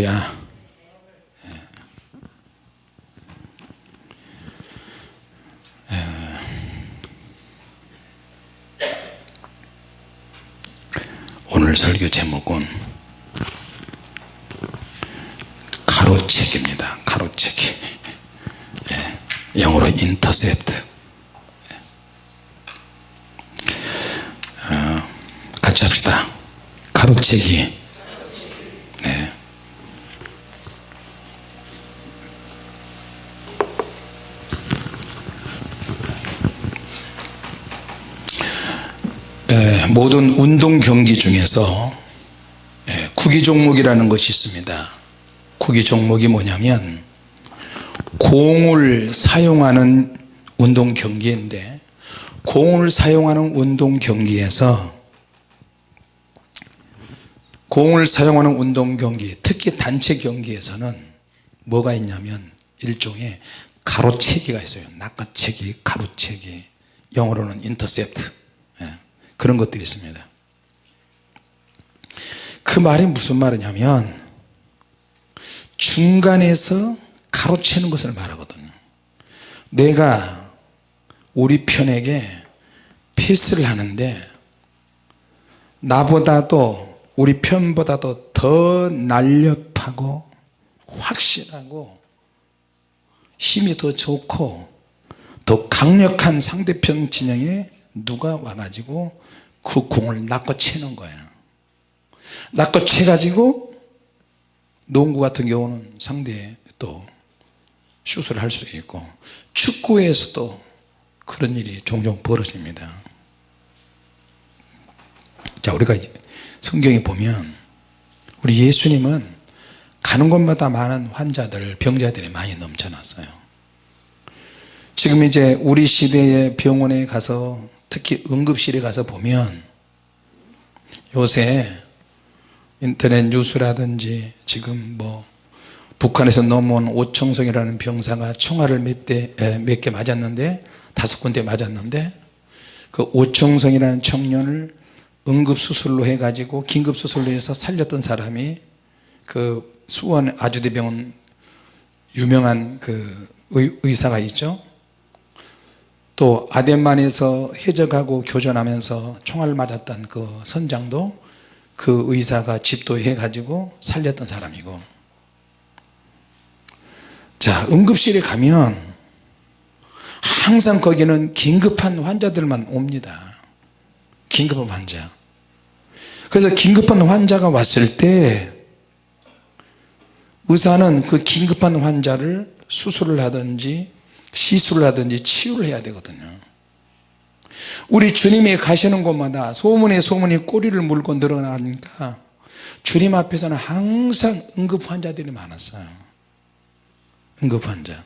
할렐루야. 오늘 설교 제목은 가로채기입니다. 가로채기. 예, 영어로 인터셉트 어, 같이 합시다. 가로채기 모든 운동 경기 중에서 에, 구기 종목이라는 것이 있습니다. 구기 종목이 뭐냐면 공을 사용하는 운동 경기인데 공을 사용하는 운동 경기에서 공을 사용하는 운동 경기 특히 단체 경기에서는 뭐가 있냐면 일종의 가로채기가 있어요. 낚아채기 가로채기. 영어로는 인터셉트. 예, 그런 것들이 있습니다. 그 말이 무슨 말이냐면 중간에서 가로채는 것을 말하거든요 내가 우리 편에게 패스를 하는데 나보다도 우리 편보다도 더 날렵하고 확실하고 힘이 더 좋고 더 강력한 상대편 진영에 누가 와가지고 그 공을 낚아채는 거야 낚아채 가지고 농구 같은 경우는 상대에 또 슛을 할 수 있고 축구에서도 그런 일이 종종 벌어집니다. 자 우리가 성경에 보면 우리 예수님은 가는 곳마다 많은 환자들 병자들이 많이 넘쳐났어요. 지금 이제 우리 시대의 병원에 가서 특히 응급실에 가서 보면 요새 인터넷 뉴스라든지 지금 뭐 북한에서 넘어온 오청성이라는 병사가 총알을 몇개 맞았는데 다섯 군데 맞았는데 그 오청성이라는 청년을 응급수술로 해가지고 긴급수술로 해서 살렸던 사람이 그 수원 아주대병원 유명한 그 의사가 있죠 또 아덴만에서 해적하고 교전하면서 총알 맞았던 그 선장도 그 의사가 집도해 가지고 살렸던 사람이고. 자 응급실에 가면 항상 거기는 긴급한 환자들만 옵니다. 긴급한 환자. 그래서 긴급한 환자가 왔을 때 의사는 그 긴급한 환자를 수술을 하든지 시술을 하든지 치유를 해야 되거든요. 우리 주님이 가시는 곳마다 소문에 소문이 꼬리를 물고 늘어나니까 주님 앞에서는 항상 응급 환자들이 많았어요. 응급 환자.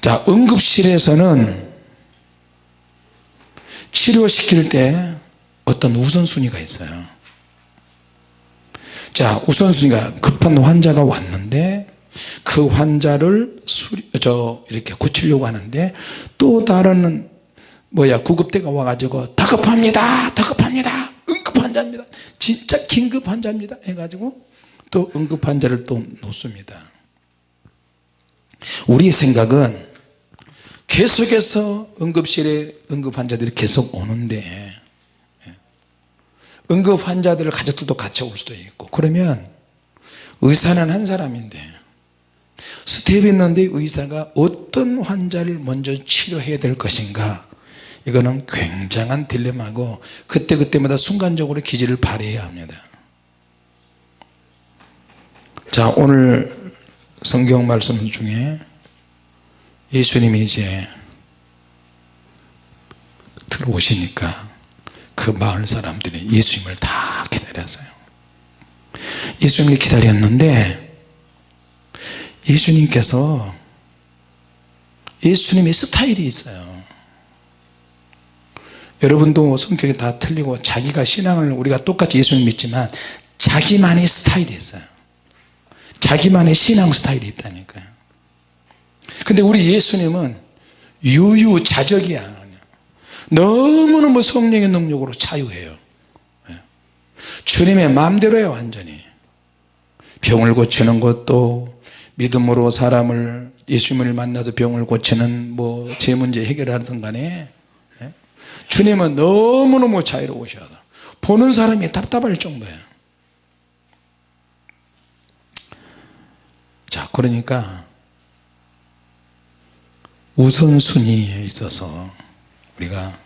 자 응급실에서는 치료시킬 때 어떤 우선순위가 있어요. 자 우선순위가 급한 환자가 왔는데 그 환자를 수리, 저 이렇게 고치려고 하는데 또 다른 뭐야 구급대가 와가지고 다급합니다 다급합니다 응급 환자입니다. 진짜 긴급 환자입니다. 해가지고 또 응급 환자를 또 놓습니다. 우리의 생각은 계속해서 응급실에 응급 환자들이 계속 오는데 예. 응급 환자들 가족들도 같이 올 수도 있고 그러면 의사는 한 사람인데 스텝이 있는데 의사가 어떤 환자를 먼저 치료해야 될 것인가? 이거는 굉장한 딜레마고 그때그때마다 순간적으로 기질을 발휘해야 합니다. 자 오늘 성경 말씀 중에 예수님이 이제 들어오시니까 그 마을 사람들이 예수님을 다 기다렸어요. 예수님을 기다렸는데 예수님께서 예수님의 스타일이 있어요. 여러분도 성격이 다 틀리고 자기가 신앙을 우리가 똑같이 예수님 믿지만 자기만의 스타일이 있어요. 자기만의 신앙 스타일이 있다니까요. 근데 우리 예수님은 유유자적이야. 너무너무 성령의 능력으로 자유해요. 예. 주님의 마음대로예요 완전히. 병을 고치는 것도 믿음으로 사람을 예수님을 만나도 병을 고치는 뭐 제 문제 해결하든 간에 예? 주님은 너무너무 자유로우셔서 보는 사람이 답답할 정도예요 자 그러니까 우선순위에 있어서 우리가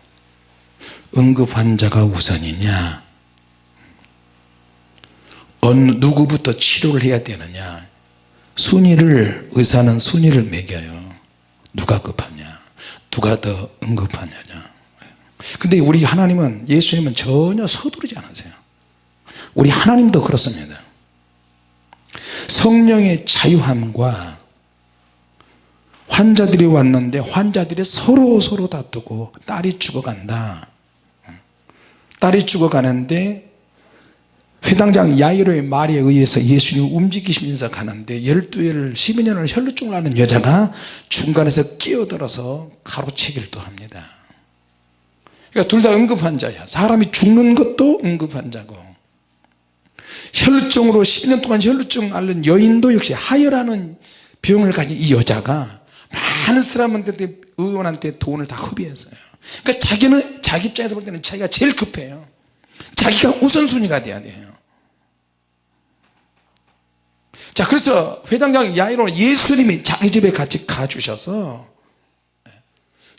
응급 환자가 우선이냐 어느 누구부터 치료를 해야 되느냐 순위를 의사는 순위를 매겨요. 누가 급하냐? 누가 더 응급하냐냐? 근데 우리 하나님은 예수님은 전혀 서두르지 않으세요. 우리 하나님도 그렇습니다. 성령의 자유함과 환자들이 왔는데 환자들이 서로 서로 다투고 딸이 죽어간다. 딸이 죽어가는데 회당장 야이로의 말에 의해서 예수님이 움직이시면서 가는데 12회를 12년을 혈루증을 하는 여자가 중간에서 끼어들어서 가로채기를 합니다. 그러니까 둘 다 응급환자야. 사람이 죽는 것도 응급환자고. 혈루증으로 12년 동안 혈루증 앓는 여인도 역시 하혈하는 병을 가진 이 여자가 많은 사람한테 의원한테 돈을 다 허비했어요. 그러니까 자기는 자기 입장에서 볼 때는 자기가 제일 급해요 자기가 우선순위가 돼야 돼요. 자 그래서 회당장 야이로는 예수님이 자기 집에 같이 가주셔서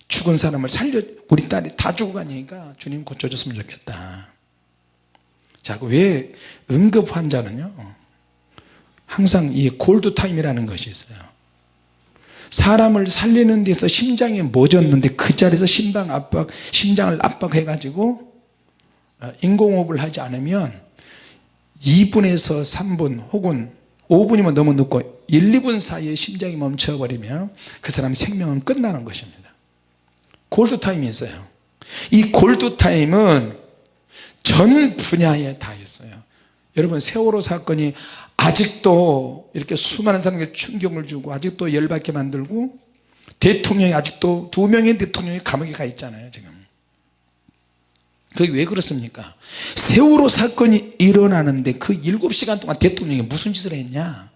죽은 사람을 살려 우리 딸이 다 죽어가니까 주님 고쳐줬으면 좋겠다. 자왜 응급 환자는요 항상 이 골드타임이라는 것이 있어요. 사람을 살리는 데서 심장이 멎었는데 그 자리에서 심장 압박 심장을 압박해 가지고 어, 인공호흡을 하지 않으면 2분에서 3분 혹은 5분이면 너무 늦고 1, 2분 사이에 심장이 멈춰버리면 그 사람 생명은 끝나는 것입니다. 골드타임이 있어요. 이 골드타임은 전 분야에 다 있어요. 여러분 세월호 사건이 아직도 이렇게 수많은 사람에게 충격을 주고 아직도 열받게 만들고 대통령이 아직도 두 명의 대통령이 감옥에 가 있잖아요 지금 그게 왜 그렇습니까? 세월호 사건이 일어나는데 그 7시간 동안 대통령이 무슨 짓을 했냐?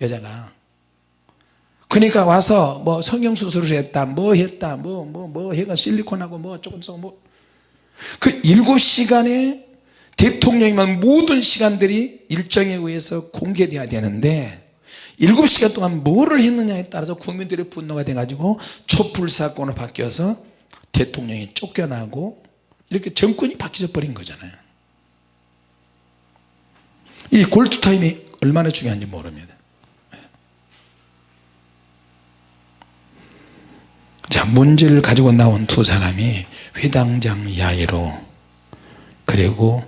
여자가. 그러니까 와서 뭐 성형수술을 했다 뭐 했다 뭐 뭐뭐 해가 실리콘하고 뭐 조금 뭐그 7시간에 대통령이면 모든 시간들이 일정에 의해서 공개돼야 되는데 7시간 동안 뭐를 했느냐에 따라서 국민들의 분노가 돼 가지고 촛불 사건으로 바뀌어서 대통령이 쫓겨나고 이렇게 정권이 바뀌어 버린 거잖아요. 이 골드타임이 얼마나 중요한지 모릅니다. 자 문제를 가지고 나온 두 사람이 회당장 야이로 그리고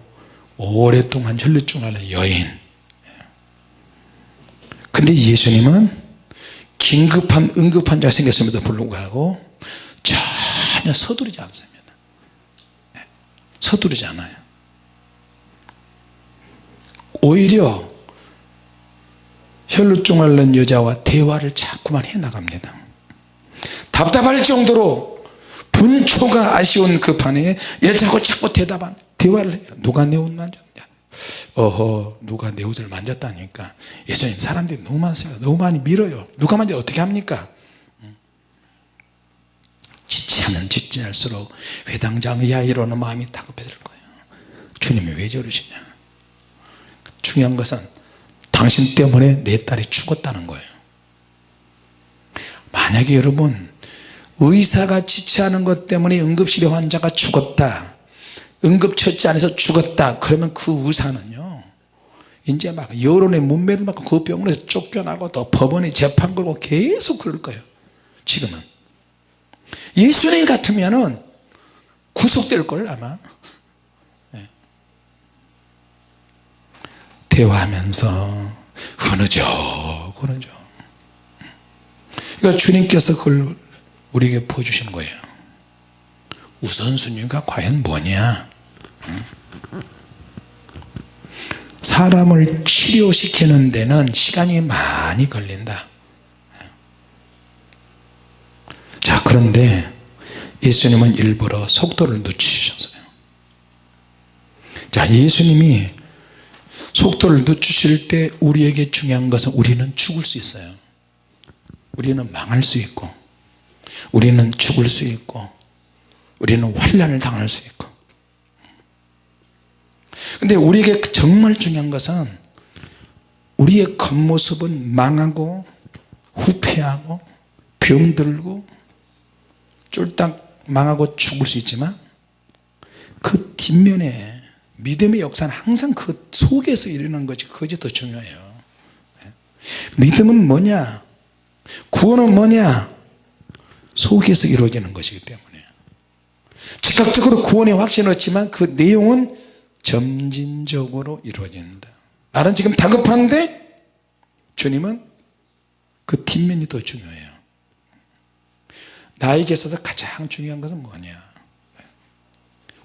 오랫동안 혈류증 앓는 여인. 근데 예수님은 긴급한 응급한 자 생겼음에도 불구하고 전혀 서두르지 않습니다 서두르지 않아요. 오히려 혈루증 앓는 여자와 대화를 자꾸만 해 나갑니다. 답답할 정도로 분초가 아쉬운 그 판에 여자하고 자꾸 대답한 대화를 해요. 누가 내 옷 만졌냐? 어허 누가 내 옷을 만졌다니까. 예수님 사람들이 너무 많습니다. 너무 많이 밀어요. 누가 만져 어떻게 합니까 지체하면 지체할수록 회당장 야이로는 마음이 다급해질 거예요. 주님이 왜 저러시냐? 중요한 것은 당신 때문에 내 딸이 죽었다는 거예요. 만약에 여러분 의사가 지체하는 것 때문에 응급실에 환자가 죽었다 응급처치 안에서 죽었다 그러면 그 의사는요 이제 막 여론의 문매를 맞고 그 병원에서 쫓겨나고 또 법원에 재판 걸고 계속 그럴 거예요. 지금은 예수님 같으면은 구속될 걸 아마. 네. 대화하면서 흐느적 흐느적. 그러니까 주님께서 그걸 우리에게 보여주신 거예요. 우선순위가 과연 뭐냐? 사람을 치료시키는 데는 시간이 많이 걸린다 자 그런데 예수님은 일부러 속도를 늦추셨어요. 자자 예수님이 속도를 늦추실 때 우리에게 중요한 것은 우리는 죽을 수 있어요. 우리는 망할 수 있고 우리는 죽을 수 있고 우리는 환란을 당할 수 있고. 근데 우리에게 정말 중요한 것은 우리의 겉모습은 망하고 후퇴하고 병들고 쫄딱 망하고 죽을 수 있지만 그 뒷면에 믿음의 역사는 항상 그 속에서 일어나는 것이 그것이 더 중요해요. 믿음은 뭐냐? 구원은 뭐냐? 속에서 이루어지는 것이기 때문에. 즉각적으로 구원의 확신을 얻지만 그 내용은 점진적으로 이루어진다. 나는 지금 다급한데 주님은 그 뒷면이 더 중요해요 나에게 있어서 가장 중요한 것은 뭐냐?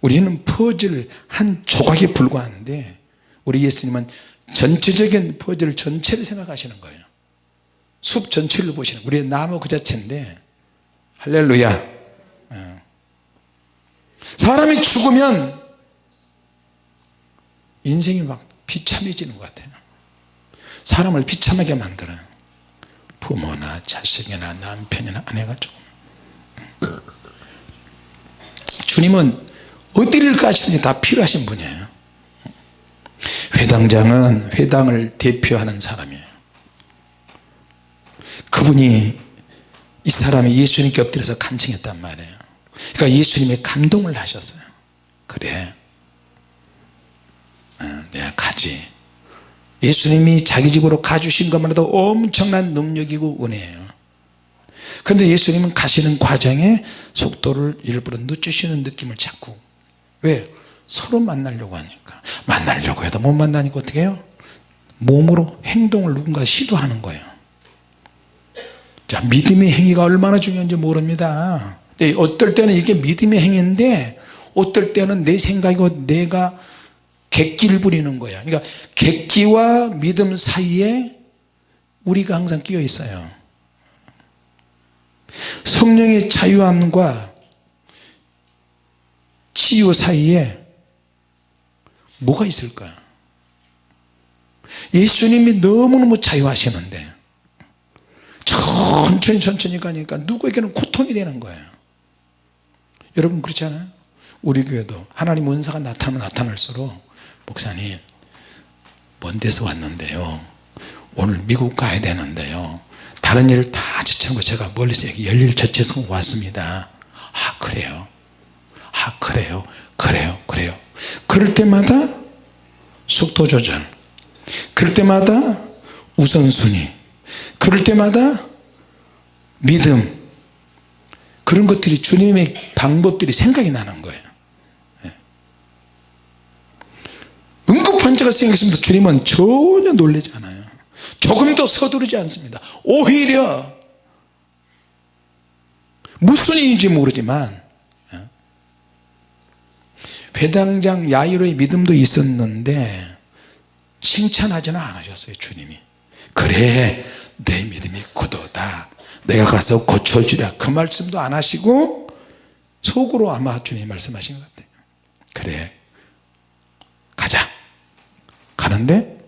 우리는 퍼즐 한 조각에 불과한데 우리 예수님은 전체적인 퍼즐 전체를 생각하시는 거예요. 숲 전체를 보시는 우리의 나무 그 자체인데 할렐루야. 예. 사람이 죽으면 인생이 막 비참해지는 것 같아요. 사람을 비참하게 만들어요 부모나 자식이나 남편이나 아내가 조금 주님은 어디를 가시든지 다 필요하신 분이에요. 회당장은 회당을 대표하는 사람이에요. 그분이 이 사람이 예수님께 엎드려서 간청했단 말이에요. 그러니까 예수님이 감동을 하셨어요. 그래. 어, 내가 가지. 예수님이 자기 집으로 가주신 것만 해도 엄청난 능력이고 은혜예요 그런데 예수님은 가시는 과정에 속도를 일부러 늦추시는 느낌을 자꾸. 왜? 서로 만나려고 하니까. 만나려고 해도 못 만나니까 어떻게 해요? 몸으로 행동을 누군가 시도하는 거예요. 자 믿음의 행위가 얼마나 중요한지 모릅니다. 어떨 때는 이게 믿음의 행위인데 어떨 때는 내 생각이고 내가 객기를 부리는 거야 그러니까 객기와 믿음 사이에 우리가 항상 끼어 있어요 성령의 자유함과 치유 사이에 뭐가 있을까? 예수님이 너무너무 자유하시는데 천천히 천천히 가니까 누구에게는 고통이 되는 거예요. 여러분 그렇지 않아요? 우리 교회도 하나님 은사가 나타나면 나타날수록 목사님 먼 데서 왔는데요. 오늘 미국 가야 되는데요 다른 일을 다 지쳐놓고 제가 멀리서 여기 열일 저체서 왔습니다. 아 그래요? 아 그래요? 그래요? 그래요? 그럴 때마다 속도 조절 그럴 때마다 우선순위 그럴 때마다 믿음 그런 것들이 주님의 방법들이 생각이 나는 거예요. 예. 응급환자가 생겼습니다 주님은 전혀 놀라지 않아요 조금도 서두르지 않습니다. 오히려 무슨 일인지 모르지만 회당장 야이로의 믿음도 있었는데 칭찬하지는 않으셨어요 주님이. 그래 내 믿음이 굳어다. 내가 가서 고쳐주랴. 그 말씀도 안 하시고 속으로 아마 주님이 말씀하신 것 같아요. 그래 가자. 가는데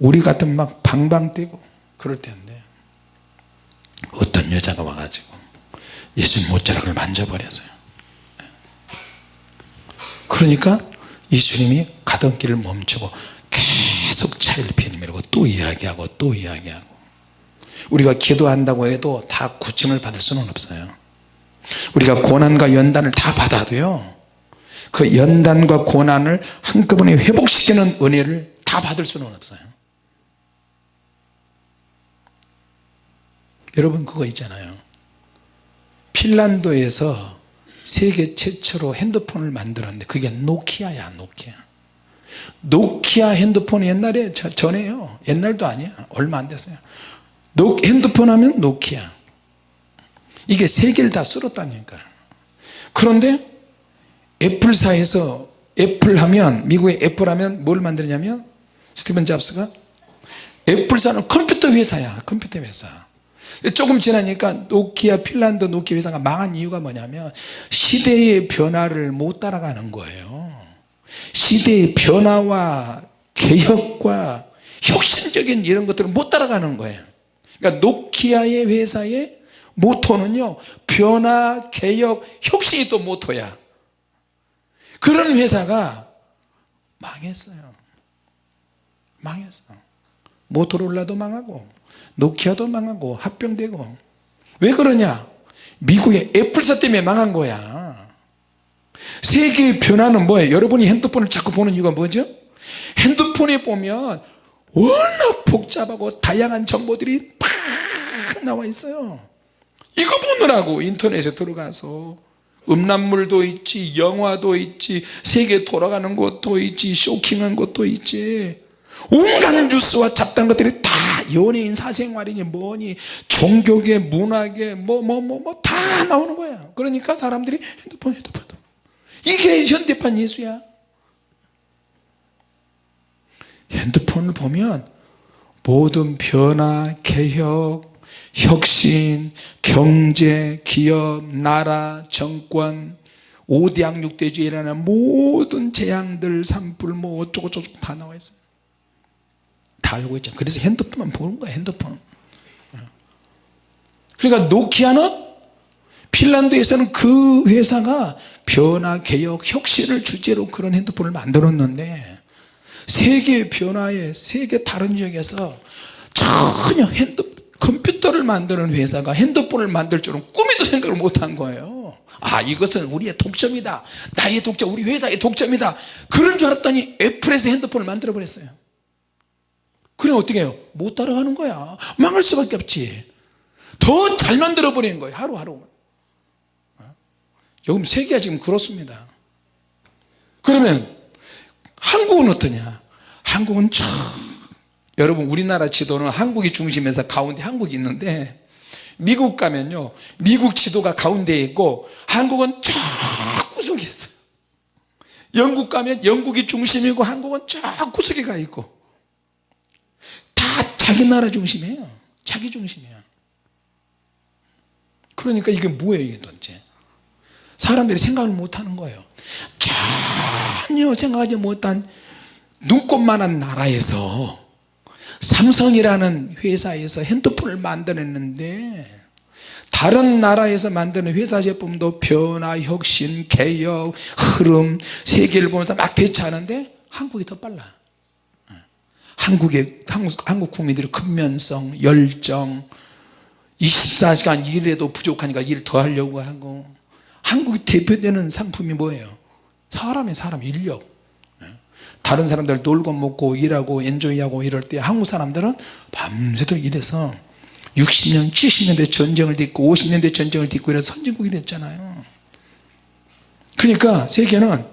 우리 같은 막 방방 뛰고 그럴 텐데. 어떤 여자가 와가지고 예수님 옷자락을 만져버렸어요. 그러니까 예수님이 가던 길을 멈추고 계속 차를 피내밀고 또 이야기하고 또 이야기하고. 우리가 기도한다고 해도 다 구침을 받을 수는 없어요. 우리가 고난과 연단을 다 받아도요 그 연단과 고난을 한꺼번에 회복시키는 은혜를 다 받을 수는 없어요 여러분 그거 있잖아요. 핀란드에서 세계 최초로 핸드폰을 만들었는데 그게 Nokia야 Nokia. Nokia 핸드폰 옛날에 전에요. 옛날도 아니야. 얼마 안 됐어요. 노, 핸드폰 하면 Nokia. 이게 세계를 다 쓸었다니까. 그런데 Apple사에서 Apple 하면 미국의 애플 하면 뭘 만드냐면 스티븐 잡스가 애플사는 컴퓨터 회사야. 컴퓨터 회사 조금 지나니까 노키아 핀란드 노키아 회사가 망한 이유가 뭐냐면 시대의 변화를 못 따라가는 거예요. 시대의 변화와 개혁과 혁신적인 이런 것들을 못 따라가는 거예요. 그러니까 노키아의 회사의 모토는요 변화 개혁 혁신이 또 모토야. 그런 회사가 망했어요. 망했어. 모토롤라도 망하고 노키아도 망하고 합병되고. 왜 그러냐? 미국의 애플사 때문에 망한 거야. 세계의 변화는 뭐예요? 여러분이 핸드폰을 자꾸 보는 이유가 뭐죠? 핸드폰에 보면 워낙 복잡하고 다양한 정보들이 팍 나와 있어요. 이거 보느라고 인터넷에 들어가서 음란물도 있지 영화도 있지 세계 돌아가는 것도 있지 쇼킹한 것도 있지. 온갖 뉴스와 잡다한 것들이 다 연예인 사생활이니 뭐니 종교계 문화계 뭐 뭐 뭐 뭐 다 나오는 거야. 그러니까 사람들이 핸드폰 핸드폰. 이게 현대판 예수야. 핸드폰을 보면 모든 변화 개혁 혁신 경제 기업 나라 정권 5대 양육대주의라는 모든 재앙들 산불 뭐 어쩌고 저쩌고 다 나와 있어요 다 알고 있죠 그래서 핸드폰만 보는 거야 핸드폰. 그러니까 노키아는 핀란드에서는 그 회사가 변화 개혁 혁신을 주제로 그런 핸드폰을 만들었는데 세계 변화에 세계 다른 지역에서 전혀 핸드 컴퓨터를 만드는 회사가 핸드폰을 만들 줄은 꿈에도 생각을 못한 거예요. 아 이것은 우리의 독점이다. 나의 독점 우리 회사의 독점이다. 그런 줄 알았더니 Apple에서 핸드폰을 만들어 버렸어요 그럼 어떻게 해요? 못 따라가는 거야. 망할 수밖에 없지. 더 잘 만들어 버리는 거예요 하루하루. 요즘 세계가 지금. 그렇습니다. 그러면 한국은 어떠냐? 한국은 참 여러분 우리나라 지도는 한국이 중심에서 가운데 한국이 있는데 미국 가면요 미국 지도가 가운데에 있고 한국은 저 구석에 있어요. 영국 가면 영국이 중심이고 한국은 저 구석에 가 있고. 다 자기 나라 중심이에요. 자기 중심이에요. 그러니까 이게 뭐예요 이게 도대체? 사람들이 생각을 못하는 거예요. 전혀 생각하지 못한 눈꽃만한 나라에서 삼성이라는 회사에서 핸드폰을 만들었는데 다른 나라에서 만드는 회사 제품도 변화, 혁신, 개혁, 흐름, 세계를 보면서 막 대처하는데 한국이 더 빨라 한국의 한국, 한국 국민들의 근면성, 열정 24시간 일해도 부족하니까 일 더 하려고 하고 한국이 대표되는 상품이 뭐예요? 사람의 사람 인력. 다른 사람들 놀고 먹고 일하고 엔조이하고 이럴 때 한국 사람들은 밤새도록 일해서 60년 70년대 전쟁을 딛고 50년대 전쟁을 딛고 이래서 선진국이 됐잖아요. 그러니까 세계는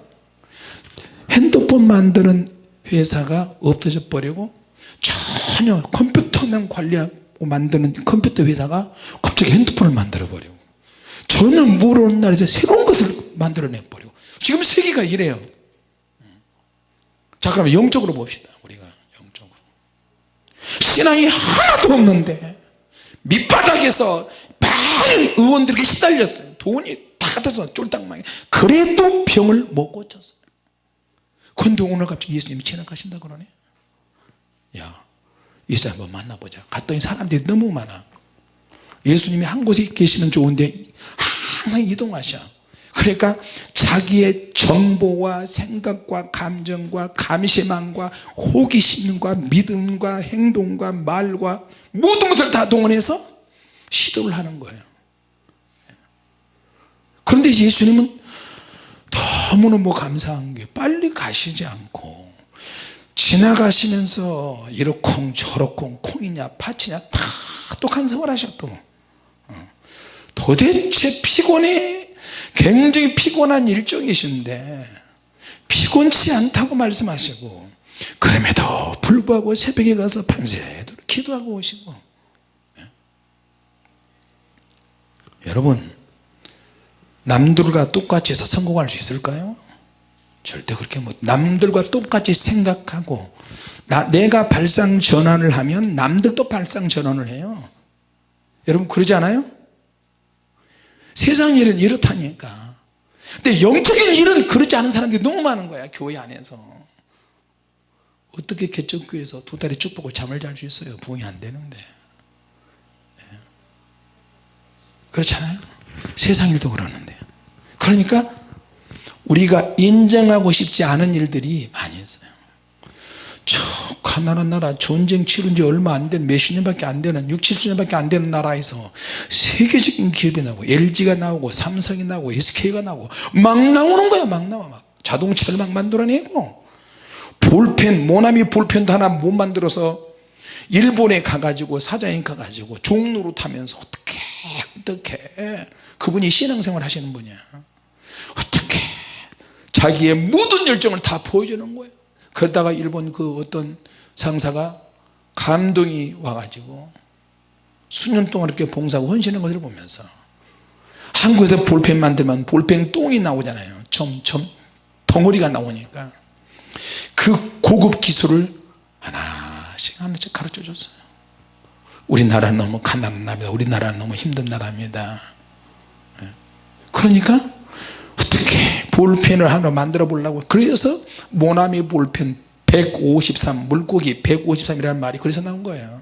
핸드폰 만드는 회사가 없어져 버리고 전혀 컴퓨터만 관리하고 만드는 컴퓨터 회사가 갑자기 핸드폰을 만들어 버리고 전혀 모르는 나라에서 새로운 것을 만들어내 버리고 지금 세계가 이래요. 자 그러면 영적으로 봅시다 우리가 영적으로. 신앙이 하나도 없는데 밑바닥에서 많은 의원들에게 시달렸어요. 돈이 다 갖다서 쫄딱 망해 그래도 병을 못 고쳤어요 근데 오늘 갑자기 예수님이 지나가신다 그러네. 야 예수 한번 만나보자. 갔더니 사람들이 너무 많아. 예수님이 한 곳에 계시면 좋은데 항상 이동하셔. 그러니까 자기의 정보와 생각과 감정과 감시망과 호기심과 믿음과 행동과 말과 모든 것을 다 동원해서 시도를 하는 거예요. 그런데 예수님은 너무너무 감사한 게 빨리 가시지 않고 지나가시면서 이러쿵 저러쿵 콩이냐 팥이냐 다 똑똑한 생활 하셨도 도대체 피곤해? 굉장히 피곤한 일정이신데 피곤치 않다고 말씀하시고 그럼에도 불구하고 새벽에 가서 밤새도록 기도하고 오시고. 예? 여러분 남들과 똑같이 해서 성공할 수 있을까요? 절대 그렇게 못 남들과 똑같이 생각하고 나, 내가 발상 전환을 하면 남들도 발상 전환을 해요. 여러분 그러지 않아요? 세상 일은 이렇다니까. 근데 영적인 일은 그렇지 않은 사람들이 너무 많은 거야 교회 안에서. 어떻게 개척교회에서 두 다리 쭉 뻗고 잠을 잘 수 있어요? 부흥이 안 되는데. 예. 그렇잖아요? 세상 일도 그러는데 그러니까 우리가 인정하고 싶지 않은 일들이 많이 있어요. 저 가난한 나라 전쟁 치른 지 얼마 안 된 몇십 년밖에 안 되는 6, 70년밖에 안 되는 나라에서 세계적인 기업이 나오고 LG가 나오고 삼성이 나오고 SK가 나오고 막 나오는 거야 막 나와 막. 자동차를 막 만들어내고 볼펜 모나미 볼펜도 하나 못 만들어서 일본에 가가지고 사장님 가가지고 종로로 타면서 어떻게 어떻게. 그분이 신앙생활 하시는 분이야 어떻게 자기의 모든 열정을 다 보여주는 거예요? 그러다가 일본 그 어떤 상사가 감동이 와가지고 수년 동안 이렇게 봉사하고 헌신한 것을 보면서 한국에서 볼펜 만들면 볼펜 똥이 나오잖아요. 점점 덩어리가 나오니까 그 고급 기술을 하나씩 하나씩 가르쳐 줬어요. 우리나라는 너무 가난한 나라입니다. 우리나라는 너무 힘든 나라입니다. 예. 그러니까 어떻게 볼펜을 하나 만들어 보려고. 그래서 모나미 볼펜 153 물고기 153이라는 말이 그래서 나온 거예요.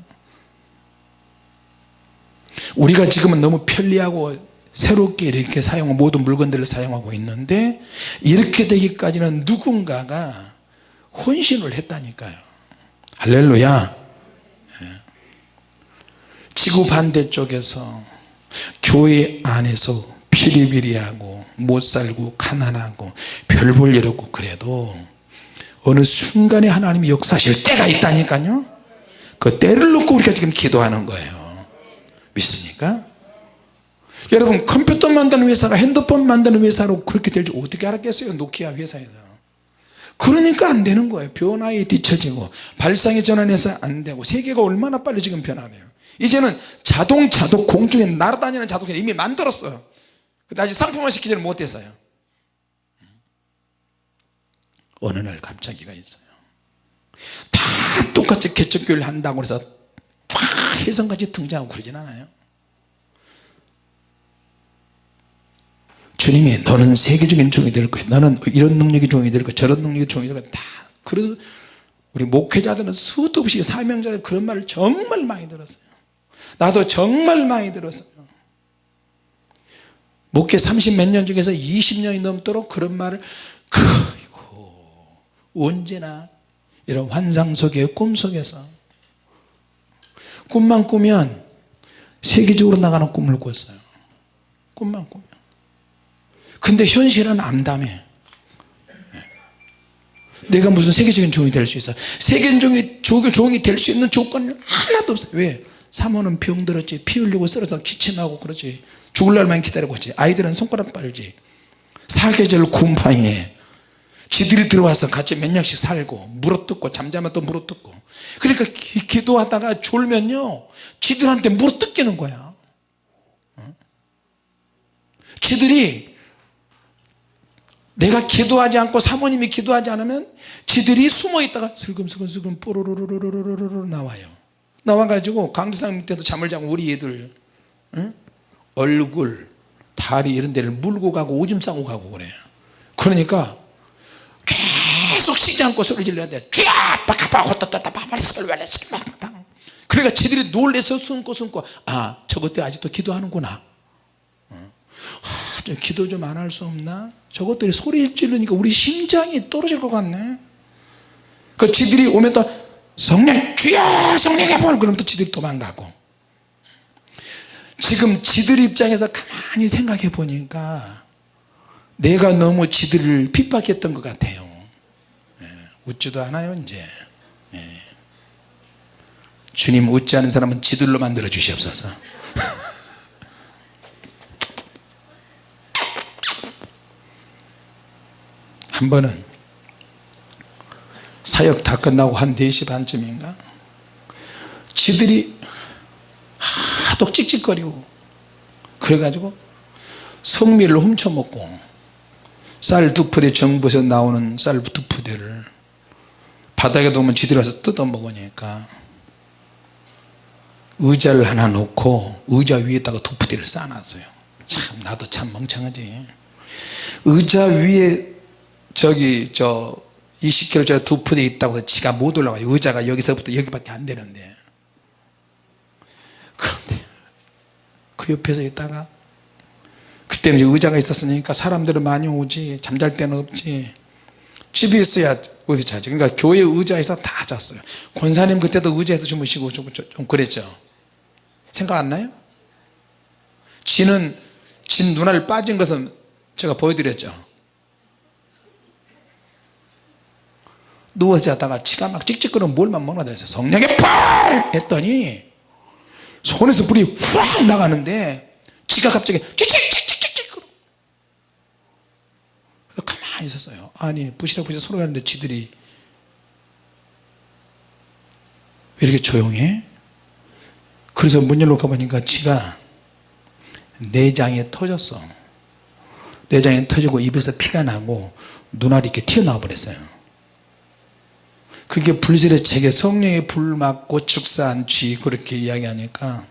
우리가 지금은 너무 편리하고 새롭게 이렇게 사용 모든 물건들을 사용하고 있는데 이렇게 되기까지는 누군가가 헌신을 했다니까요. 할렐루야. 예. 지구 반대쪽에서 교회 안에서 피리피리하고 못 살고 가난하고 별 볼 일 없고 그래도 어느 순간에 하나님이 역사하실 때가 있다니까요. 그 때를 놓고 우리가 지금 기도하는 거예요. 믿습니까? 여러분 컴퓨터 만드는 회사가 핸드폰 만드는 회사로 그렇게 될 줄 어떻게 알았겠어요? 노키아 회사에서. 그러니까 안 되는 거예요. 변화에 뒤처지고 발상의 전환해서 안 되고 세계가 얼마나 빨리 지금 변하네요. 이제는 자동차도 공중에 날아다니는 자동차 이미 만들었어요 근데 아직 상품화 시키지는 못했어요. 어느 날 갑자기가 있어요. 다 똑같이 개척교회를 한다고 해서 다 혜성같이 등장하고 그러진 않아요. 주님이 너는 세계적인 종이 될 것이 너는 이런 능력이 종이 될 것, 저런 능력이 종이 될 것, 다 그런 우리 목회자들은 수도 없이 사명자들 그런 말을 정말 많이 들었어요. 나도 정말 많이 들었어요 목회 30 몇 년 중에서 20년이 넘도록 그런 말을 그이고 언제나 이런 환상 속에 꿈 속에서 꿈만 꾸면 세계적으로 나가는 꿈을 꿨어요. 꿈만 꾸면. 근데 현실은 암담해. 내가 무슨 세계적인 종이 될 수 있어. 세계적인 종이 될수 있는 조건은 하나도 없어요 왜? 사모는 병들었지. 피 흘리고 쓰러져. 기침하고 그러지 죽을 날만 기다리고 있지. 아이들은 손가락 빨지. 사계절 곰팡이에 지들이 들어와서 같이 몇 년씩 살고 물어뜯고 잠자면 또 물어뜯고. 그러니까 기, 도하다가 졸면요 지들한테 물어뜯기는 거야. 지들이 내가 기도하지 않고 사모님이 기도하지 않으면 지들이 숨어 있다가 슬금슬금슬금 뽀로로로로로로로 나와요. 나와가지고 강두상 밑에도 잠을 자고 우리 애들 응? 얼굴 다리 이런 데를 물고 가고 오줌 싸고 가고 그래 그러니까 계속 쉬지 않고 소리 질러야 돼. 그러니까 지들이 놀래서 숨고 숨고 아 저것들 아직도 기도하는구나. 아, 좀 기도 좀 안 할 수 없나? 저것들이 소리 지르니까 우리 심장이 떨어질 것 같네. 그 지들이 오면 또 성령 주여 성령의 볼 그럼 또 지들이 도망가고 지금 지들 입장에서 가만히 생각해 보니까 내가 너무 지들을 핍박했던 것 같아요. 예, 웃지도 않아요 이제. 예. 주님 웃지 않은 사람은 지들로 만들어 주시옵소서. 한 번은 사역 다 끝나고 한 4시 반쯤인가? 지들이 하도 찍찍거리고 그래가지고 성미를 훔쳐먹고 쌀 두 푸대 정부에서 나오는 쌀 두 푸대를 바닥에 놓으면 지들이 와서 뜯어먹으니까 의자를 하나 놓고 의자 위에다가 두 푸대를 쌓아놨어요. 참 나도 참 멍청하지. 의자 위에 저기 저 20kg짜리 두 푼에 있다고 해서 지가 못 올라가요. 의자가 여기서부터 여기밖에 안 되는데. 그런데 그 옆에서 있다가 그때는 이제 의자가 있었으니까 사람들은 많이 오지 잠잘 데는 없지. 집에 있어야 어디 자지. 그러니까 교회 의자에서 다 잤어요. 권사님 그때도 의자에서 주무시고 좀, 좀, 좀 그랬죠. 생각 안 나요? 지는 진 눈알 빠진 것은 제가 보여드렸죠. 누워 자다가 치가 막 찍찍거리면 뭘만 먹나 돼서 성령의 불 했더니 손에서 불이 확 나가는데 지가 갑자기 찍찍찍찍찍 가만히 있었어요. 아니 부시락 부시락 소리 하는데 지들이 왜 이렇게 조용해? 그래서 문 열러 가보니까 지가 내장이 터졌어. 내장이 터지고 입에서 피가 나고 눈알이 이렇게 튀어나와 버렸어요 그게 불실의 책에 성령의 불 맞고 축사한 쥐 그렇게 이야기하니까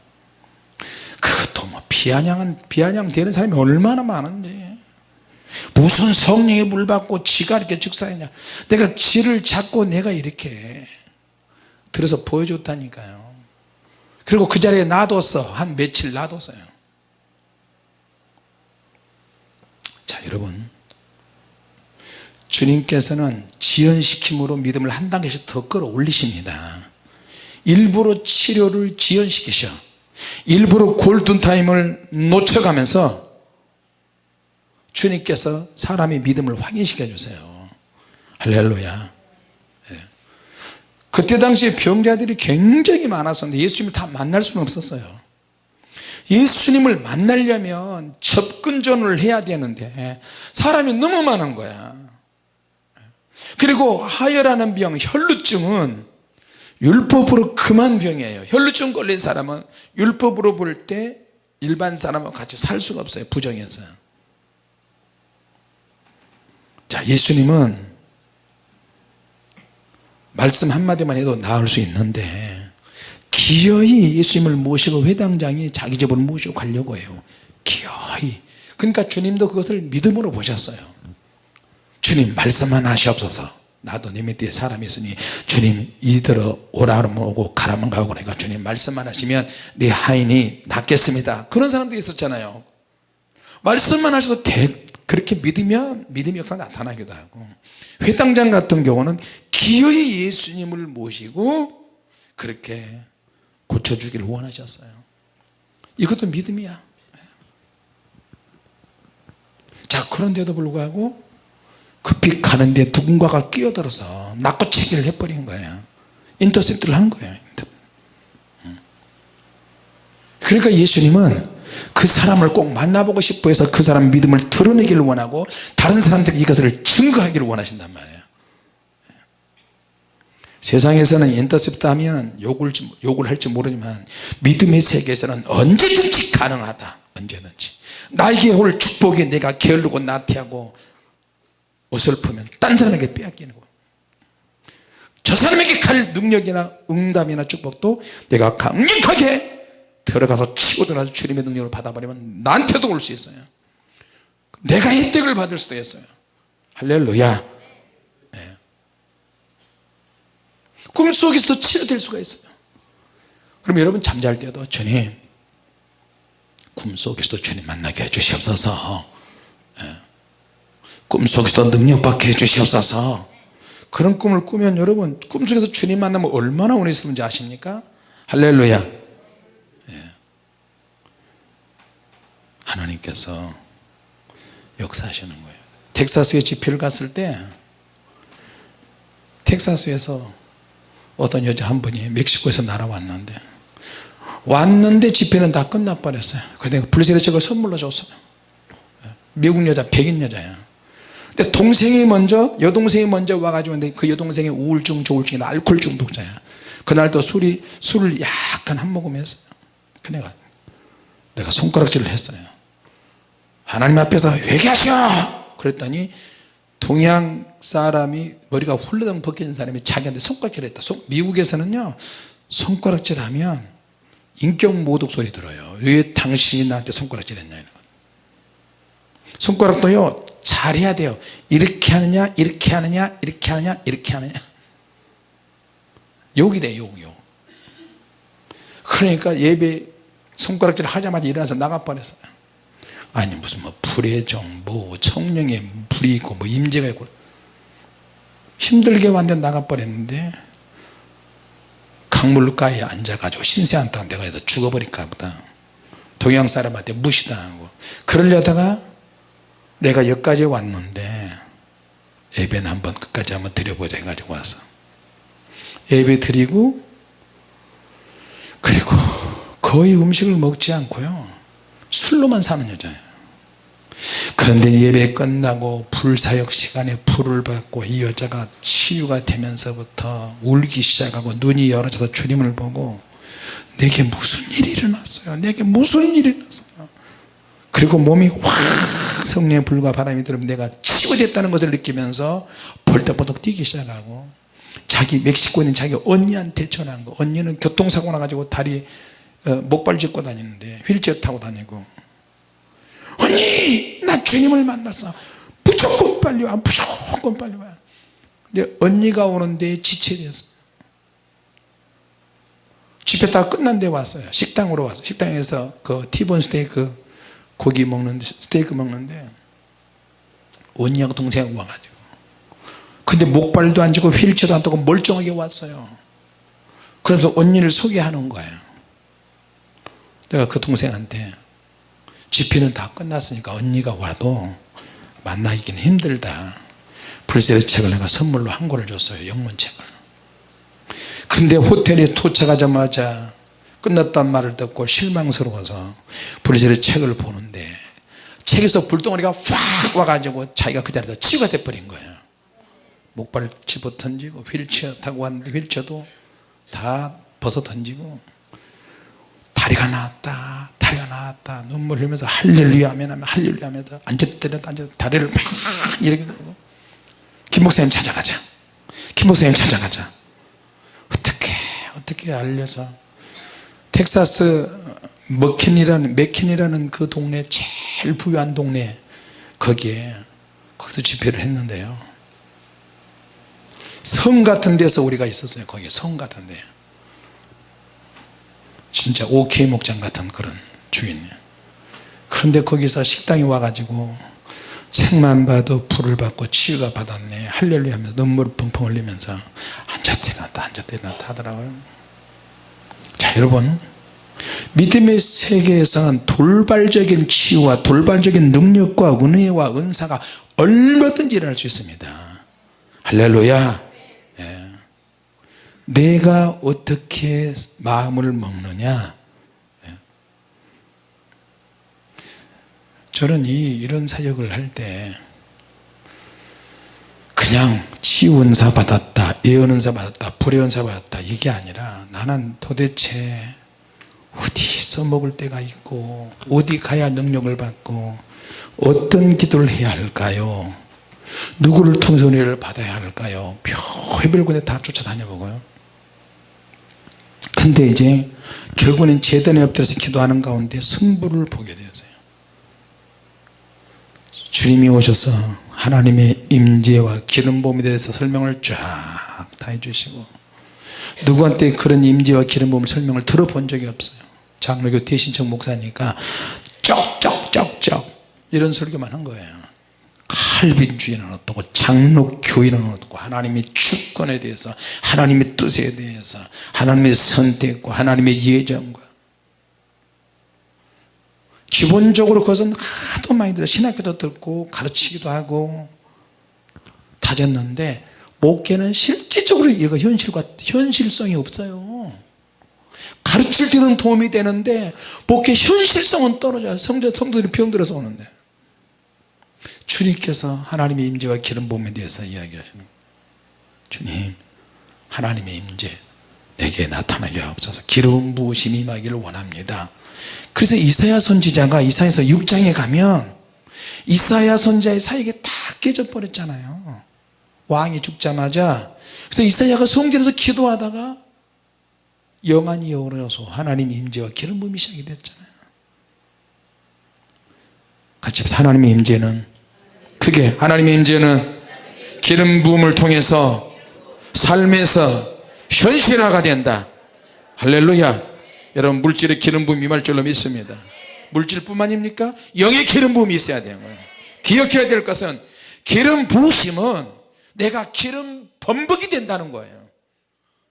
그것도 뭐 비아냥은 비아냥 되는 사람이 얼마나 많은지. 무슨 성령의 불 받고 쥐가 이렇게 축사했냐. 내가 쥐를 잡고 내가 이렇게 들어서 보여줬다니까요. 그리고 그 자리에 놔뒀어. 한 며칠 놔뒀어요. 자 여러분 주님께서는 지연시킴으로 믿음을 한 단계씩 더 끌어올리십니다. 일부러 치료를 지연시키셔. 일부러 골든타임을 놓쳐가면서 주님께서 사람의 믿음을 확인시켜 주세요. 할렐루야. 예. 그때 당시에 병자들이 굉장히 많았었는데 예수님을 다 만날 수는 없었어요. 예수님을 만나려면 접근전을 해야 되는데 사람이 너무 많은 거야 그리고 하혈하는 병 혈루증은 율법으로 금한 병이에요. 혈루증 걸린 사람은 율법으로 볼 때 일반 사람과 같이 살 수가 없어요 부정해서. 자 예수님은 말씀 한마디만 해도 나을 수 있는데 기어이 예수님을 모시고 회당장이 자기 집으로 모시고 가려고 해요. 기어이. 그러니까 주님도 그것을 믿음으로 보셨어요 주님 말씀만 하시옵소서. 나도 내 밑에 사람이 있으니 주님 이대로 오라면 오고 가라면 가고 그러니까 주님 말씀만 하시면 내 하인이 낫겠습니다. 그런 사람도 있었잖아요. 말씀만 하셔도 대, 그렇게 믿으면 믿음의 역사 나타나기도 하고. 회당장 같은 경우는 기어이 예수님을 모시고 그렇게 고쳐주기를 원하셨어요. 이것도 믿음이야. 자 그런데도 불구하고 급히 가는데 누군가가 끼어들어서 낙고체기를 해버린 거예요. 인터셉트를 한 거예요 그러니까 예수님은 그 사람을 꼭 만나보고 싶어 해서 그 사람 믿음을 드러내기를 원하고 다른 사람들이 이것을 증거하기를 원하신단 말이에요. 세상에서는 인터셉트 하면 욕을, 욕을 할지 모르지만 믿음의 세계에서는 언제든지 가능하다. 언제든지. 나에게 올 축복이 내가 게으르고 나태하고 어설프면 딴 사람에게 빼앗기는 거예요 저 사람에게 갈 능력이나 응답이나 축복도 내가 강력하게 들어가서 치고 들어가서 주님의 능력을 받아버리면 나한테도 올 수 있어요. 내가 혜택을 받을 수도 있어요. 할렐루야. 네. 꿈속에서도 치료될 수가 있어요. 그럼 여러분 잠잘 때도 주님 꿈속에서도 주님 만나게 해주시옵소서. 네. 꿈속에서도 능력받게 해주시옵소서. 그런 꿈을 꾸면 여러분 꿈속에서 주님 만나면 얼마나 은혜 있는지 아십니까? 할렐루야. 예. 하나님께서 역사하시는 거예요. 텍사스에 집회를 갔을 때 텍사스에서 어떤 여자 한 분이 멕시코에서 날아왔는데 왔는데 집회는 다 끝나버렸어요. 그래서 내가 불세례책을 선물로 줬어요. 예. 미국 여자 백인 여자야 근데 동생이 먼저 여동생이 먼저 와가지고 그 여동생이 우울증 조울증이 알코올 중독자야. 그날도 술이 술을 약간 한 모금 했어요. 그 내가 내가 손가락질을 했어요. 하나님 앞에서 회개하시오! 그랬더니 동양 사람이 머리가 훌러덩 벗겨진 사람이 자기한테 손가락질을 했다. 미국에서는요 손가락질 하면 인격 모독 소리 들어요. 왜 당신이 나한테 손가락질 했냐 손가락도요 잘해야 돼요. 이렇게 하느냐 이렇게 하느냐 이렇게 하느냐 이렇게 하느냐. 욕이 돼 욕, 욕. 그러니까 예배 손가락질 하자마자 일어나서 나가 버렸어요. 아니 무슨 뭐 불의 종뭐 청령의 불이 있고 뭐 임재가 있고. 힘들게 완전 나가 버렸는데 강물가에 앉아가지고 신세한테 내가 해서 죽어버릴까 보다. 동양 사람한테 무시당하고. 그러려다가 내가 여기까지 왔는데 예배는 한번 끝까지 한번 드려보자 해가지고 와서 예배 드리고 그리고 거의 음식을 먹지 않고요. 술로만 사는 여자예요. 그런데 예배 끝나고 불사역 시간에 불을 받고 이 여자가 치유가 되면서부터 울기 시작하고 눈이 열어져서 주님을 보고 내게 무슨 일이 일어났어요? 내게 무슨 일이 일어났어요? 그리고 몸이 확 성령의 불과 바람이 들으면 내가 치유됐다는 것을 느끼면서 벌떡벌떡 뛰기 시작하고 자기 멕시코에 있는 자기 언니한테 전화한 거. 언니는 교통사고 나가지고 다리 어, 목발 짚고 다니는데 휠체어 타고 다니고. 언니 나 주님을 만났어. 무조건 빨리 와 무조건 빨리 와. 근데 언니가 오는데 지체됐어. 집회 다 끝난 데 왔어요. 식당으로 왔어요. 식당에서 그 티본 스테이크 고기 먹는데 스테이크 먹는데 언니하고 동생하고 와가지고. 근데 목발도 안 쥐고 휠체어도 안 타고 멀쩡하게 왔어요. 그래서 언니를 소개하는 거예요. 내가 그 동생한테 집회는 다 끝났으니까 언니가 와도 만나기는 힘들다. 불세의 책을 내가 선물로 한 권을 줬어요. 영문책을. 근데 호텔에 도착하자마자 끝났단 말을 듣고 실망스러워서 불세의 책을 보는데 책에서 불덩어리가 확 와가지고 자기가 그 자리에서 치유가 돼버린 거예요. 목발 집어 던지고 휠체어 타고 왔는데 휠체어도 다 벗어 던지고 다리가 나왔다 다리가 나왔다 눈물 흘리면서 할렐루야 하면 하면 할렐루야 하면서 앉았다 때렸다 앉았다 다리를 막 이렇게 들고 김 목사님 찾아가자. 김 목사님 찾아가자. 어떻게 어떻게 알려서 텍사스 머킨이라는 맥킨이라는 그 동네 제일 부유한 동네 거기에 거기서 집회를 했는데요. 성 같은 데서 우리가 있었어요 거기 성 같은 데. 진짜 OK 목장 같은 그런 주인이에요 그런데 거기서 식당에 와가지고 책만 봐도 불을 받고 치유가 받았네 할렐루야 하면서 눈물을 펑펑 흘리면서 앉았다 일어났다 앉았다 일어났다 하더라고요. 자 여러분 믿음의 세계에서는 돌발적인 치유와 돌발적인 능력과 은혜와 은사가 얼마든지 일어날 수 있습니다 할렐루야 예. 내가 어떻게 마음을 먹느냐 예. 저는 이 이런 사역을 할 때 그냥 치유은사 받았다 예언은사 받았다 불의은사 받았다. 이게 아니라 나는 도대체 어디 써먹을 때가 있고 어디 가야 능력을 받고 어떤 기도를 해야 할까요? 누구를 통해서 은혜를 받아야 할까요? 별별 군데 다 쫓아다녀 보고요. 근데 이제 결국은 재단에 엎드려서 기도하는 가운데 승부를 보게 되었어요 주님이 오셔서 하나님의 임재와 기름 부음에 대해서 설명을 쫙 다 해주시고 누구한테 그런 임재와 기름 부음 설명을 들어본 적이 없어요. 장로교 대신청 목사니까 쩍쩍쩍쩍 이런 설교만 한 거예요. 칼빈주의는 어떻고 장로교인은 어떻고 하나님의 주권에 대해서 하나님의 뜻에 대해서 하나님의 선택과 하나님의 예정과 기본적으로 그것은 하도 많이 들어 신학교도 듣고 가르치기도 하고 다졌는데 목회는 실질적으로 이거 현실과 현실성이 없어요. 가르칠 때는 도움이 되는데 목회 현실성은 떨어져요 성도, 성도들이 병들어서 오는데. 주님께서 하나님의 임재와 기름 부음에 대해서 이야기하시는 주님 하나님의 임재 내게 나타나게 하옵소서. 기름 부으심이 임하기를 원합니다 그래서 이사야 선지자가 이사야서 6장에 가면 이사야 선지자의 사역이 다 깨져 버렸잖아요. 왕이 죽자마자. 그래서 이사야가 성전에서 기도하다가 영안이 열어서 하나님 임재와 기름 부음이 시작이 됐잖아요. 같이. 하나님의 임재는 크게 하나님의 임재는 기름 부음을 통해서 삶에서 현실화가 된다. 할렐루야 여러분 물질의 기름 부음이 임할 줄로 믿습니다. 물질뿐만입니까? 영의 기름 부음이 있어야 되는 거예요. 기억해야 될 것은 기름 부으심은 내가 기름 범벅이 된다는 거예요.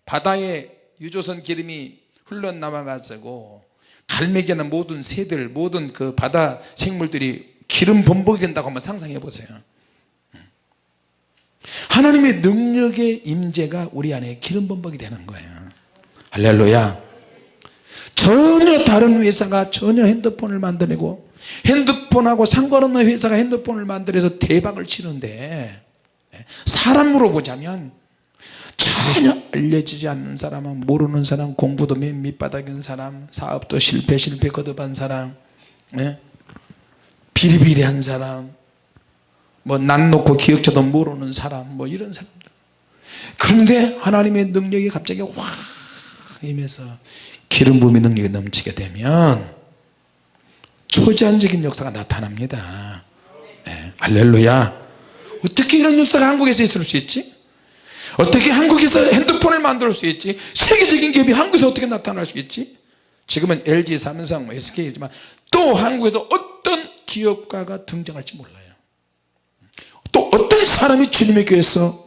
바다에 유조선 기름이 흘러나와 가지고 갈매기나 모든 새들 모든 그 바다 생물들이 기름 범벅이 된다고 한번 상상해 보세요. 하나님의 능력의 임재가 우리 안에 기름 범벅이 되는 거예요. 할렐루야 전혀 다른 회사가 전혀 핸드폰을 만들고 핸드폰하고 상관없는 회사가 핸드폰을 만들어서 대박을 치는데 사람으로 보자면 전혀 알려지지 않는 사람은 모르는 사람 공부도 맨 밑바닥인 사람 사업도 실패 실패 거듭한 사람 예? 비리비리한 사람 뭐난 놓고 기억자도 모르는 사람 뭐 이런 사람들 그런데 하나님의 능력이 갑자기 확 임해서 기름 부음의 능력이 넘치게 되면 초자연적인 역사가 나타납니다. 네, 할렐루야. 어떻게 이런 역사가 한국에서 있을 수 있지? 어떻게 한국에서 핸드폰을 만들 수 있지? 세계적인 기업이 한국에서 어떻게 나타날 수 있지? 지금은 LG, 삼성, SK지만 또 한국에서 어떤 기업가가 등장할지 몰라요. 또 어떤 사람이 주님의 교회에서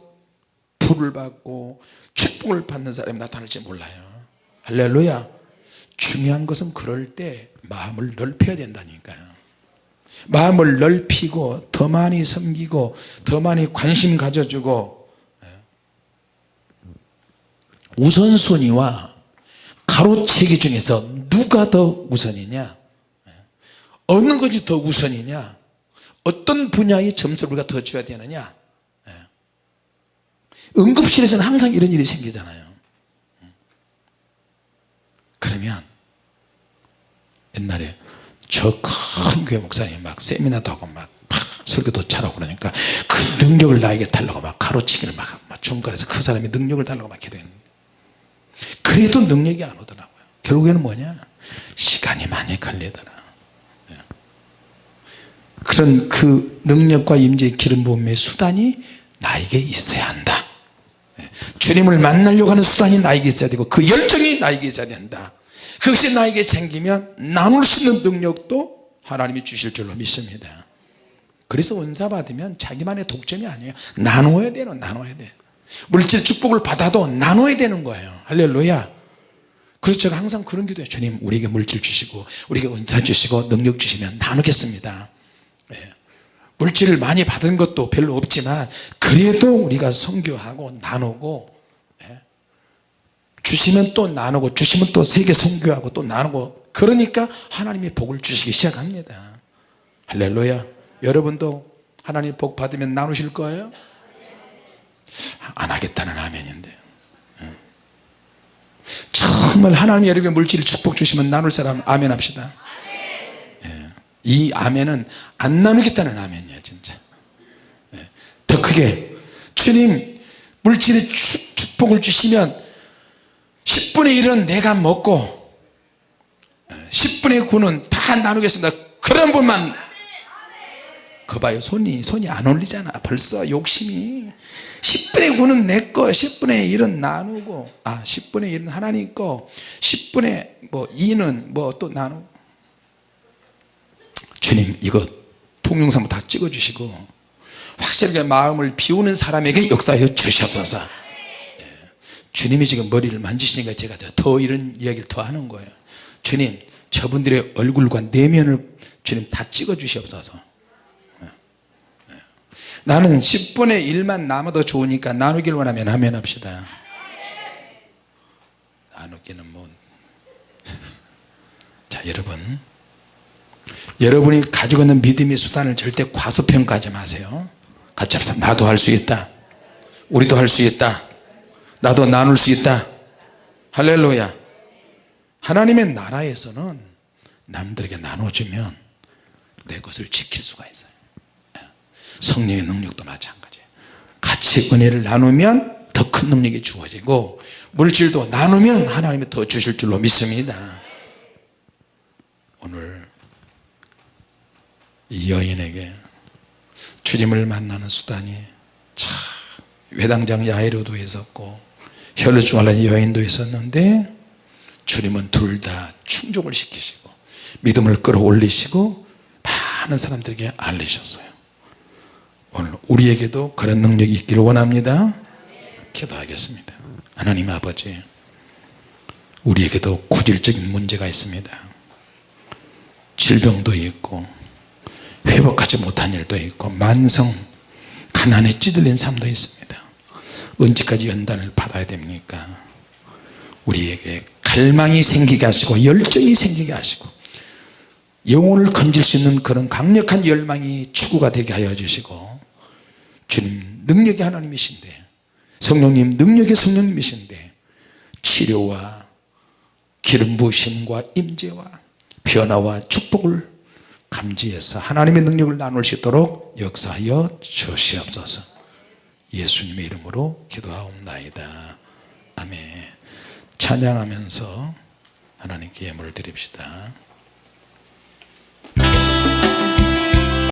불을 받고 축복을 받는 사람이 나타날지 몰라요. 할렐루야 중요한 것은 그럴 때 마음을 넓혀야 된다니까요 마음을 넓히고 더 많이 섬기고 더 많이 관심 가져주고 예. 우선순위와 가로채기 중에서 누가 더 우선이냐 예. 어느 것이 더 우선이냐 어떤 분야의 점수를 우리가 더 줘야 되느냐 예. 응급실에서는 항상 이런 일이 생기잖아요 그러면 옛날에 저 큰 교회 목사님이 막 세미나도 하고 막, 막 설교도 잘하고 그러니까 그 능력을 나에게 달라고 막 가로치기를 막, 막 중간에서 그 사람이 능력을 달라고 막 기도했는데 그래도 능력이 안 오더라고요 결국에는 뭐냐 시간이 많이 걸리더라 예. 그런 그 능력과 임재의 기름 부음의 수단이 나에게 있어야 한다 예. 주님을 만나려고 하는 수단이 나에게 있어야 되고 그 열정이 나에게 있어야 된다. 그것이 나에게 생기면 나눌 수 있는 능력도 하나님이 주실 줄로 믿습니다. 그래서 은사 받으면 자기만의 독점이 아니에요. 나누어야 돼요 나눠야 돼 물질 축복을 받아도 나눠야 되는 거예요. 할렐루야. 그래서 제가 항상 그런 기도해요. 주님 우리에게 물질 주시고 우리에게 은사 주시고 능력 주시면 나누겠습니다. 예. 물질을 많이 받은 것도 별로 없지만 그래도 우리가 성교하고 나누고 예. 주시면 또 나누고 주시면 또 세계 성교하고 또 나누고 그러니까 하나님이 복을 주시기 시작합니다 할렐루야 여러분도 하나님 복 받으면 나누실 거예요? 안 하겠다는 아멘인데요 예. 정말 하나님 여러분의 물질 축복 주시면 나눌 사람 아멘 합시다 예. 이 아멘은 안 나누겠다는 아멘이야 진짜. 예. 더 크게. 주님 물질의 축복을 주시면 10분의 1은 내가 먹고 10분의 9는 다 나누겠습니다. 그런 분만. 그 봐요. 손이 손이 안 올리잖아. 벌써 욕심이. 10분의 9는 내거 10분의 1은 나누고 아 10분의 1은 하나님 거 10분의 뭐 2는 뭐 또 나누고 주님 이거 통영상 다 찍어 주시고 확실하게 마음을 비우는 사람에게 역사해 주시옵소서. 예. 주님이 지금 머리를 만지시니까 제가 더 이런 이야기를 더 하는 거예요. 주님 저분들의 얼굴과 내면을 주님 다 찍어 주시옵소서. 나는 10분의 1만 남아도 좋으니까 나누길 원하면 하면 합시다. 나누기는 뭐 자 여러분 여러분이 가지고 있는 믿음의 수단을 절대 과소평가하지 마세요. 합시다. 나도 할 수 있다. 우리도 할 수 있다. 나도 나눌 수 있다. 할렐루야. 하나님의 나라에서는 남들에게 나눠주면 내 것을 지킬 수가 있어요. 성령의 능력도 마찬가지예요 같이 은혜를 나누면 더 큰 능력이 주어지고 물질도 나누면 하나님이 더 주실 줄로 믿습니다. 오늘 이 여인에게 주님을 만나는 수단이 참 외당장 야이로도 있었고 혈루증 여인도 있었는데 주님은 둘 다 충족을 시키시고 믿음을 끌어올리시고 많은 사람들에게 알리셨어요. 오늘 우리에게도 그런 능력이 있기를 원합니다. 기도하겠습니다. 하나님 아버지 우리에게도 고질적인 문제가 있습니다. 질병도 있고 회복하지 못한 일도 있고 만성 가난에 찌들린 삶도 있습니다. 언제까지 연단을 받아야 됩니까? 우리에게 갈망이 생기게 하시고 열정이 생기게 하시고 영혼을 건질 수 있는 그런 강력한 열망이 추구가 되게 하여 주시고 주님 능력의 하나님이신데 성령님 능력의 성령님이신데 치료와 기름 부으심과 임재와 변화와 축복을 감지해서 하나님의 능력을 나눌 수 있도록 역사하여 주시옵소서. 예수님의 이름으로 기도하옵나이다. 아멘. 찬양하면서 하나님께 예물을 드립시다